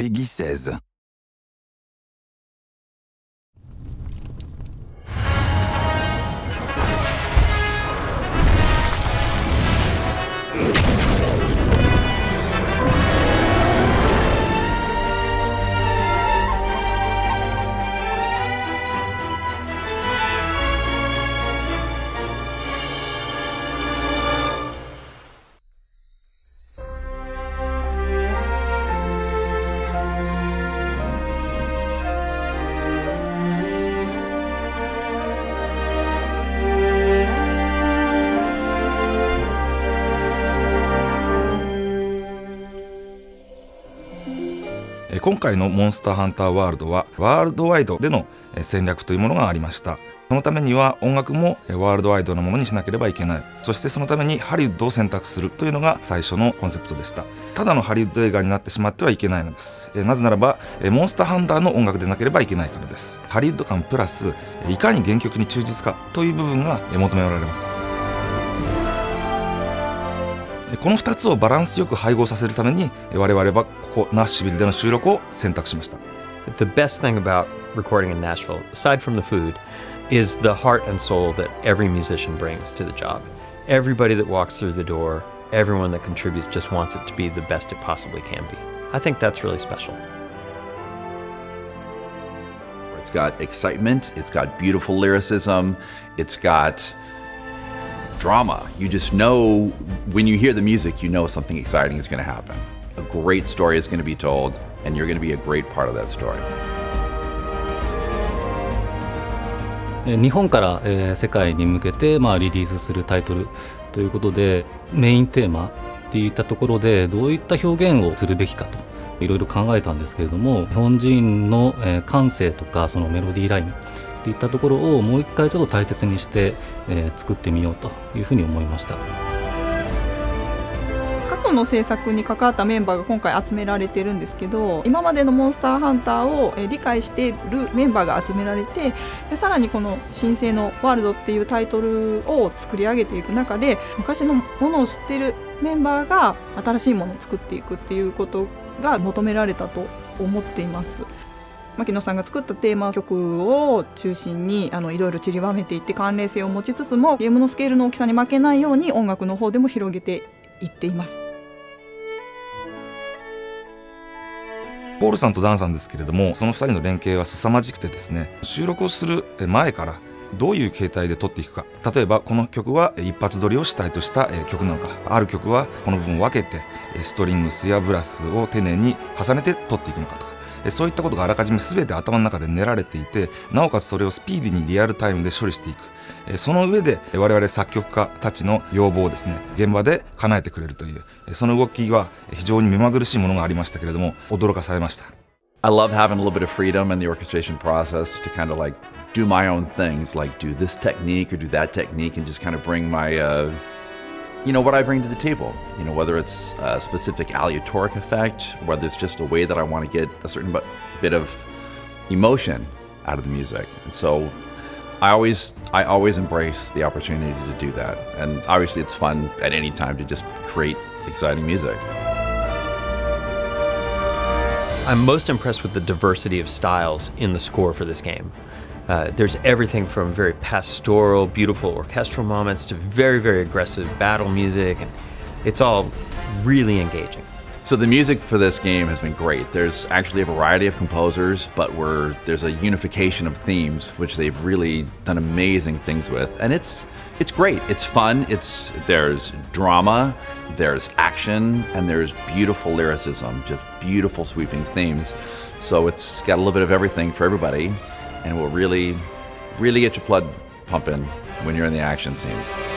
Peggy 16. 今回のモンスターハンターワールドはワールドワイドでの戦略というものがありました。そのためには音楽もワールドワイドなものにしなければいけない。そしてそのためにハリウッドを選択するというのが最初のコンセプトでした。ただのハリウッド映画になってしまってはいけないのです。なぜならばモンスターハンターの音楽でなければいけないからです。ハリウッド感プラスいかに原曲に忠実かという部分が求められます。この2つをバランスよく配合させるために我々はここナッシュビルでの収録を選択しました The best thing about recording in Nashville, aside from the food, is the heart and soul that every musician brings to the job. Everybody that walks through the door, everyone that contributes just wants it to be the best it possibly can be. I think that's really special. It's got excitement, it's got beautiful lyricism, it's got drama. You just know when you hear the music, you know something exciting is going to happen. A great story is going to be told, and you're going to be a great part of that story. 日本から世界に向けてまあリリースするタイトルということでメインテーマっていったところでどういった表現をするべきかといろいろ考えたんですけれども日本人の感性とかそのメロディーラインっていったところをもう一回ちょっと大切にして、えー、作ってみようというふうに思いました過去の制作に関わったメンバーが今回集められてるんですけど今までの「モンスターハンター」を理解しているメンバーが集められてでさらにこの「新生のワールド」っていうタイトルを作り上げていく中で昔のものを知ってるメンバーが新しいものを作っていくっていうことが求められたと思っています。牧野さんが作ったテーマ曲を中心にあのいろいろ散りばめていって関連性を持ちつつもゲームのスケールの大きさに負けないように音楽の方でも広げていっています。ポールさんとダンさんですけれどもその2人の連携は凄まじくてですね収録をする前からどういう形態で撮っていくか。例えばこの曲は一発撮りを主体とした曲なのか。ある曲はこの部分を分けてストリングスやブラスを丁寧に重ねて撮っていくのかとか。そういったことがあらかじめ全て頭の中で練られていてなおかつそれをスピーディーにリアルタイムで処理していくその上で我々作曲家たちの要望をですね現場で叶えてくれるというその動きは非常に目まぐるしいものがありましたけれども驚かされました I love having a little bit of freedom in the orchestration process to kind of like do my own things, like do this technique or do that technique, and just kind of bring my uh, you know, what I bring to the table. You know, whether it's a specific aleatoric effect, whether it's just a way that I want to get a certain bit of emotion out of the music. And so I always I always embrace the opportunity to do that. And obviously it's fun at any time to just create exciting music. I'm most impressed with the diversity of styles in the score for this game. Uh, there's everything from very pastoral, beautiful orchestral moments to very, very aggressive battle music, and it's all really engaging. So the music for this game has been great. There's actually a variety of composers, but we're, there's a unification of themes, which they've really done amazing things with, and it's it's great. It's fun. It's there's drama, there's action, and there's beautiful lyricism, just beautiful sweeping themes. So it's got a little bit of everything for everybody and will really, really get your blood pumping when you're in the action scenes.